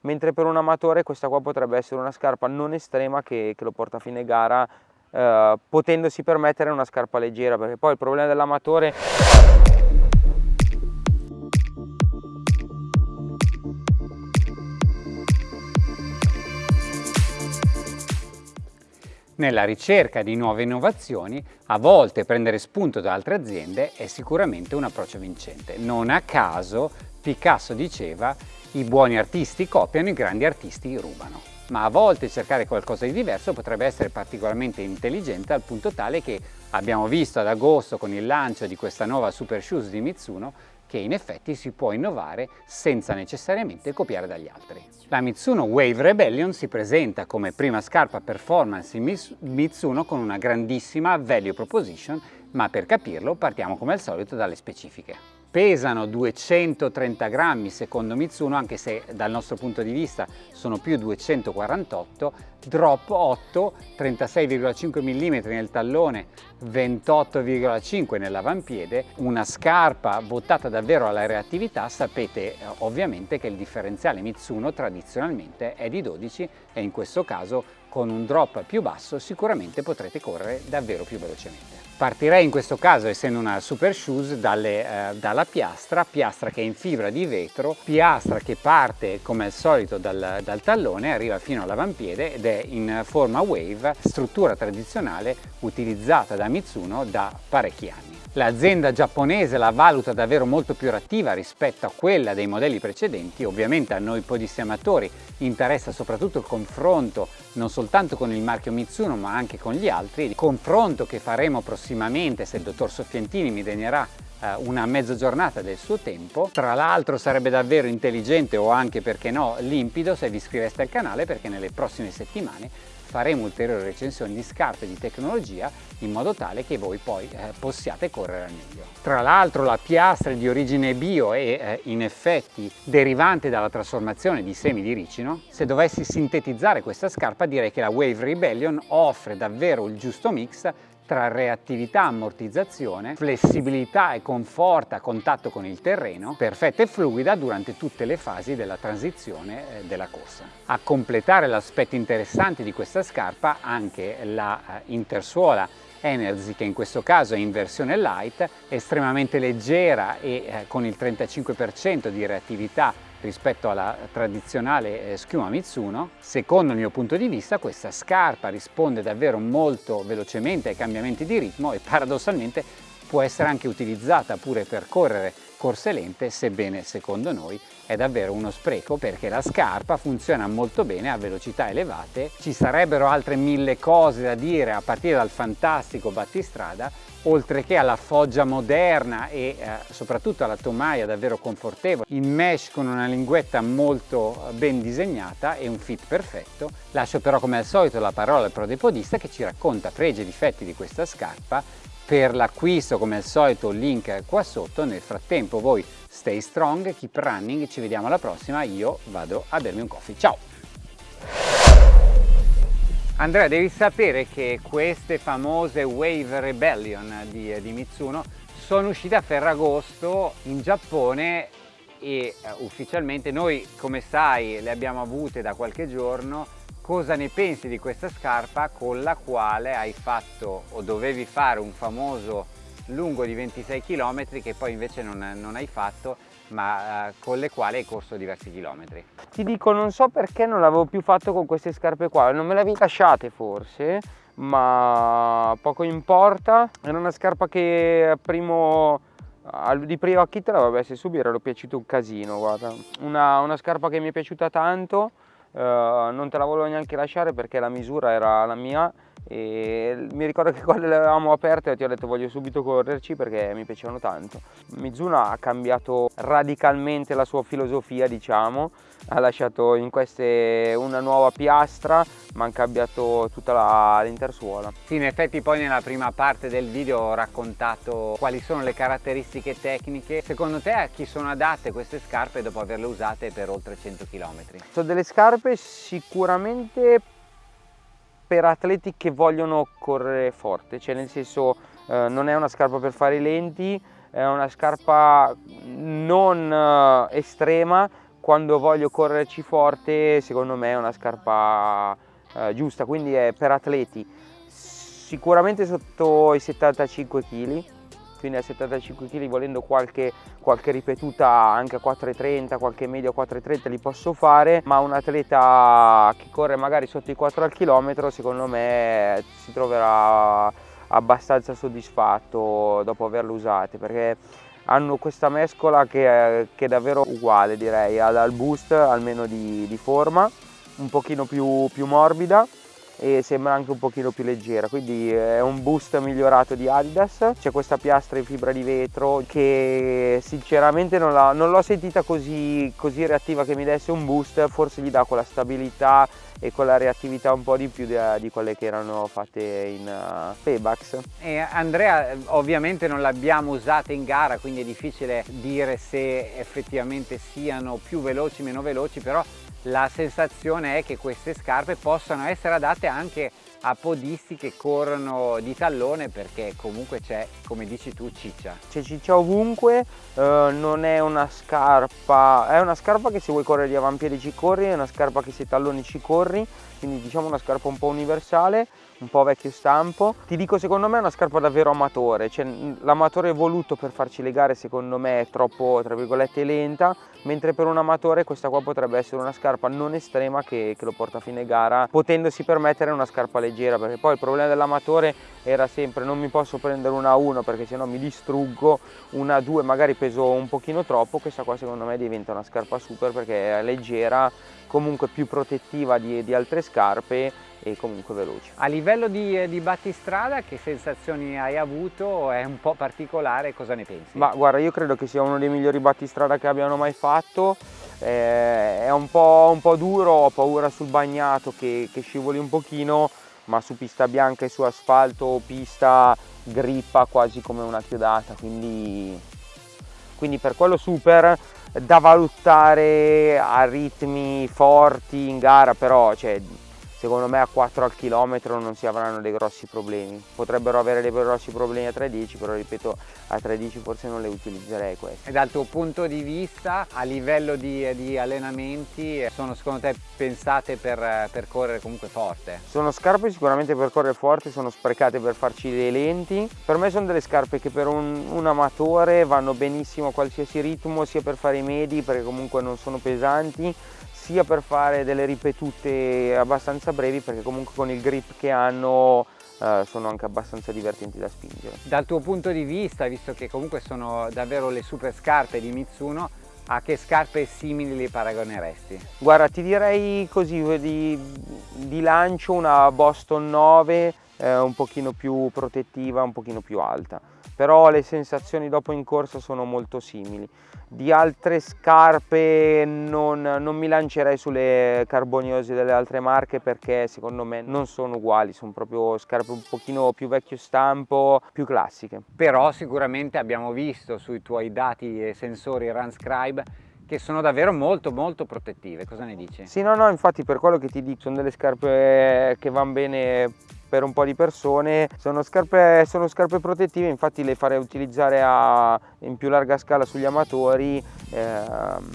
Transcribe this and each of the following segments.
mentre per un amatore questa qua potrebbe essere una scarpa non estrema che, che lo porta a fine gara eh, potendosi permettere una scarpa leggera perché poi il problema dell'amatore Nella ricerca di nuove innovazioni, a volte prendere spunto da altre aziende è sicuramente un approccio vincente. Non a caso Picasso diceva i buoni artisti copiano, i grandi artisti rubano. Ma a volte cercare qualcosa di diverso potrebbe essere particolarmente intelligente al punto tale che abbiamo visto ad agosto con il lancio di questa nuova Super Shoes di Mitsuno che in effetti si può innovare senza necessariamente copiare dagli altri. La Mitsuno Wave Rebellion si presenta come prima scarpa performance in Mitsuno con una grandissima value proposition, ma per capirlo partiamo come al solito dalle specifiche pesano 230 grammi secondo Mitsuno anche se dal nostro punto di vista sono più 248 drop 8 36,5 mm nel tallone 28,5 nell'avampiede una scarpa votata davvero alla reattività sapete eh, ovviamente che il differenziale Mitsuno tradizionalmente è di 12 e in questo caso con un drop più basso sicuramente potrete correre davvero più velocemente Partirei in questo caso, essendo una super shoes, dalle, eh, dalla piastra, piastra che è in fibra di vetro, piastra che parte come al solito dal, dal tallone, arriva fino all'avampiede ed è in forma wave, struttura tradizionale utilizzata da Mitsuno da parecchi anni. L'azienda giapponese la valuta davvero molto più attiva rispetto a quella dei modelli precedenti, ovviamente a noi podisti amatori interessa soprattutto il confronto non soltanto con il marchio Mitsuno ma anche con gli altri, il confronto che faremo prossimamente se il dottor Soffientini mi degnerà eh, una mezza giornata del suo tempo. Tra l'altro sarebbe davvero intelligente o anche perché no limpido se vi iscriveste al canale perché nelle prossime settimane faremo ulteriori recensioni di scarpe di tecnologia in modo tale che voi poi eh, possiate correre al meglio. Tra l'altro la piastra di origine bio e eh, in effetti derivante dalla trasformazione di semi di ricino, se dovessi sintetizzare questa scarpa direi che la Wave Rebellion offre davvero il giusto mix tra reattività, ammortizzazione, flessibilità e conforto a contatto con il terreno, perfetta e fluida durante tutte le fasi della transizione eh, della corsa. A completare l'aspetto interessante di questa scarpa anche la eh, intersuola Energy che in questo caso è in versione light, estremamente leggera e eh, con il 35% di reattività rispetto alla tradizionale eh, schiuma Mitsuno. Secondo il mio punto di vista questa scarpa risponde davvero molto velocemente ai cambiamenti di ritmo e paradossalmente può essere anche utilizzata pure per correre corse lente, sebbene secondo noi è davvero uno spreco perché la scarpa funziona molto bene a velocità elevate. Ci sarebbero altre mille cose da dire a partire dal fantastico battistrada, oltre che alla foggia moderna e eh, soprattutto alla tomaia davvero confortevole, in mesh con una linguetta molto ben disegnata e un fit perfetto. Lascio però come al solito la parola al prodepodista che ci racconta pregi e difetti di questa scarpa per l'acquisto come al solito link qua sotto. Nel frattempo voi stay strong keep running. Ci vediamo alla prossima. Io vado a bermi un coffee. Ciao! Andrea devi sapere che queste famose Wave Rebellion di, di Mitsuno sono uscite a Ferragosto in Giappone e uh, ufficialmente noi come sai le abbiamo avute da qualche giorno cosa ne pensi di questa scarpa con la quale hai fatto o dovevi fare un famoso lungo di 26 km che poi invece non, non hai fatto ma eh, con le quali hai corso diversi chilometri. Ti dico non so perché non l'avevo più fatto con queste scarpe qua, non me le avevi lasciate forse ma poco importa, era una scarpa che primo di primo acchito vabbè se subito? Ero piaciuto un casino guarda. Una, una scarpa che mi è piaciuta tanto. eh, non te la volevo neanche lasciare perché la misura era la mia e mi ricordo che quando le avevamo aperte ti ho detto voglio subito correrci perché mi piacevano tanto. Mizuno ha cambiato radicalmente la sua filosofia diciamo. Ha lasciato in queste una nuova piastra ma ha cambiato tutta l'intersuola. Sì in effetti poi nella prima parte del video ho raccontato quali sono le caratteristiche tecniche. Secondo te a chi sono adatte queste scarpe dopo averle usate per oltre 100 km? sono delle scarpe sicuramente per atleti che vogliono correre forte, cioè nel senso eh, non è una scarpa per fare i lenti, è una scarpa non eh, estrema, quando voglio correrci forte secondo me è una scarpa eh, giusta, quindi è per atleti. Sicuramente sotto i 75 kg quindi a 75 kg volendo qualche, qualche ripetuta anche a 4,30, qualche medio a 4,30 li posso fare, ma un atleta che corre magari sotto i 4 al chilometro secondo me si troverà abbastanza soddisfatto dopo averle usate perché hanno questa mescola che, che è davvero uguale direi al boost almeno di, di forma un pochino più, più morbida e sembra anche un pochino più leggera. Quindi è un boost migliorato di Adidas. C'è questa piastra in fibra di vetro che sinceramente non l'ho sentita così, così reattiva che mi desse un boost. Forse gli dà quella stabilità e con la reattività un po' di più di, di quelle che erano fatte in uh, Paybax. E Andrea ovviamente non l'abbiamo usata in gara quindi è difficile dire se effettivamente siano più veloci o meno veloci però la sensazione è che queste scarpe possano essere adatte anche a podisti che corrono di tallone perché comunque c'è, come dici tu, ciccia. C'è ciccia ovunque, eh, non è una scarpa, è una scarpa che se vuoi correre di avampiedi ci corri, è una scarpa che se talloni ci corri, quindi diciamo una scarpa un po' universale, un po' vecchio stampo. Ti dico secondo me è una scarpa davvero amatore, cioè l'amatore voluto per farci le gare secondo me è troppo tra virgolette lenta, mentre per un amatore questa qua potrebbe essere una scarpa non estrema che, che lo porta a fine gara, potendosi permettere una scarpa leggera, perché poi il problema dell'amatore era sempre non mi posso prendere una 1 perché sennò mi distruggo, una 2 magari peso un pochino troppo, questa qua secondo me diventa una scarpa super perché è leggera, comunque più protettiva di, di altre scarpe e comunque veloci. A livello di, di, battistrada che sensazioni hai avuto? È un po' particolare, cosa ne pensi? Ma guarda io credo che sia uno dei migliori battistrada che abbiano mai fatto, eh, è un po', un po', duro, ho paura sul bagnato che, che scivoli un pochino, ma su pista bianca e su asfalto pista grippa quasi come una chiodata, quindi, quindi per quello super da valutare a ritmi forti in gara, però cioè, secondo me a 4 al chilometro non si avranno dei grossi problemi. Potrebbero avere dei grossi problemi a 3.10 però ripeto a 3.10 forse non le utilizzerei queste. E dal tuo punto di vista a livello di, di allenamenti sono secondo te pensate per, per, correre comunque forte? sono scarpe sicuramente per correre forte sono sprecate per farci dei lenti. Per me sono delle scarpe che per un, un amatore vanno benissimo a qualsiasi ritmo sia per fare i medi perché comunque non sono pesanti sia per fare delle ripetute abbastanza brevi perché comunque con il grip che hanno eh, sono anche abbastanza divertenti da spingere. Dal tuo punto di vista, visto che comunque sono davvero le super scarpe di Mitsuno, a che scarpe simili li paragoneresti? Guarda, ti direi così, di, di lancio una Boston 9, eh, un pochino più protettiva, un pochino più alta però le sensazioni dopo in corsa sono molto simili. Di altre scarpe non, non, mi lancerei sulle carboniose delle altre marche perché secondo me non sono uguali, sono proprio scarpe un pochino più vecchio stampo, più classiche. Però sicuramente abbiamo visto sui tuoi dati e sensori Runscribe che sono davvero molto molto protettive, cosa ne dici? Sì, no, no, infatti per quello che ti dico, sono delle scarpe che vanno bene per un po' di persone sono scarpe, sono scarpe protettive infatti le farei utilizzare a, in più larga scala sugli amatori ehm,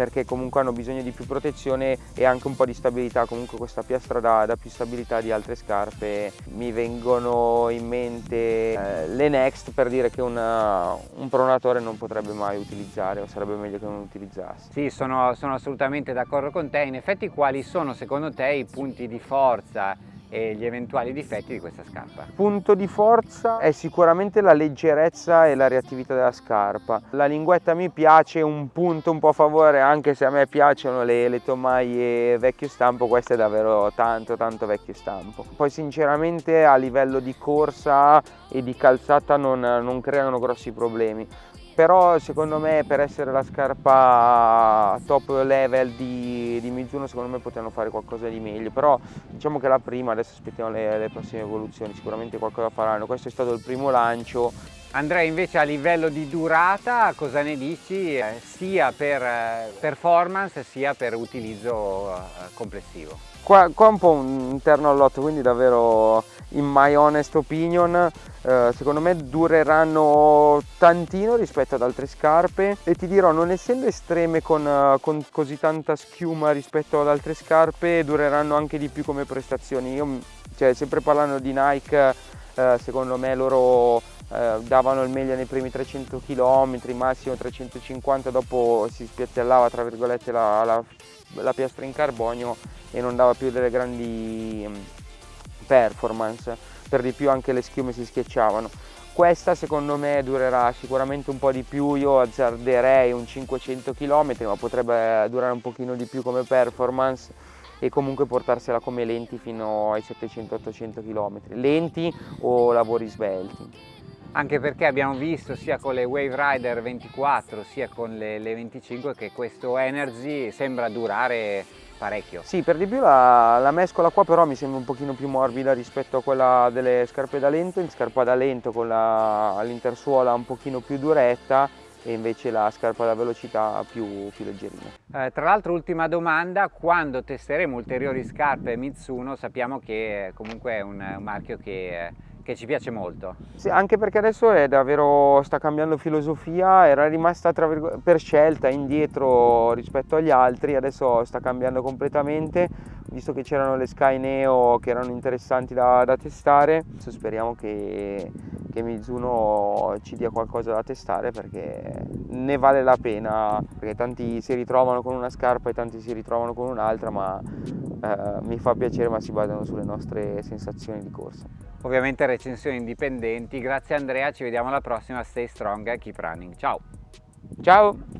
perché comunque hanno bisogno di più protezione e anche un po' di stabilità. Comunque questa piastra dà, dà più stabilità di altre scarpe. Mi vengono in mente eh, le Next per dire che una, un pronatore non potrebbe mai utilizzare o sarebbe meglio che non utilizzasse sì sono, sono assolutamente d'accordo con te. In effetti quali sono secondo te i punti di forza e gli eventuali difetti di questa scarpa. Punto di forza è sicuramente la leggerezza e la reattività della scarpa. La linguetta mi piace, un punto un po' a favore, anche se a me piacciono le, le tomaie vecchio stampo, questo è davvero tanto tanto vecchio stampo. Poi sinceramente a livello di corsa e di calzata non, non creano grossi problemi però secondo me per essere la scarpa top level di, di Mizuno secondo me potevano fare qualcosa di meglio. Però diciamo che la prima adesso aspettiamo le, le prossime evoluzioni sicuramente qualcosa faranno. Questo è stato il primo lancio Andrea invece a livello di durata cosa ne dici? Eh, sia per eh, performance sia per utilizzo eh, complessivo? Qua, qua un po' un interno all'otto quindi davvero in my honest opinion secondo me dureranno tantino rispetto ad altre scarpe. E ti dirò non essendo estreme con, con, così tanta schiuma rispetto ad altre scarpe dureranno anche di più come prestazioni. Io cioè, sempre parlando di Nike secondo me loro eh, davano il meglio nei primi 300 km, massimo 350, dopo si spiattellava tra virgolette la, la, la piastra in carbonio e non dava più delle grandi mm, performance, per di più anche le schiume si schiacciavano. Questa secondo me durerà sicuramente un po' di più, io azzarderei un 500 km ma potrebbe durare un pochino di più come performance e comunque portarsela come lenti fino ai 700-800 km, lenti o lavori svelti anche perché abbiamo visto sia con le Wave Rider 24 sia con le, le 25 che questo Energy sembra durare parecchio. Sì, per di più la, la, mescola qua però mi sembra un pochino più morbida rispetto a quella delle scarpe da lento, in scarpa da lento con l'intersuola un pochino più duretta e invece la scarpa da velocità più, più leggerina. Eh, tra l'altro ultima domanda, quando testeremo ulteriori scarpe Mitsuno sappiamo che comunque è un, un marchio che che ci piace molto. Sì, anche perché adesso è davvero, sta cambiando filosofia, era rimasta per scelta indietro rispetto agli altri, adesso sta cambiando completamente, visto che c'erano le Sky Neo che erano interessanti da, da testare, adesso speriamo che, che Mizuno ci dia qualcosa da testare perché ne vale la pena, perché tanti si ritrovano con una scarpa e tanti si ritrovano con un'altra, ma eh, mi fa piacere ma si basano sulle nostre sensazioni di corsa ovviamente recensioni indipendenti. Grazie Andrea, ci vediamo alla prossima, stay strong, keep running. Ciao! Ciao!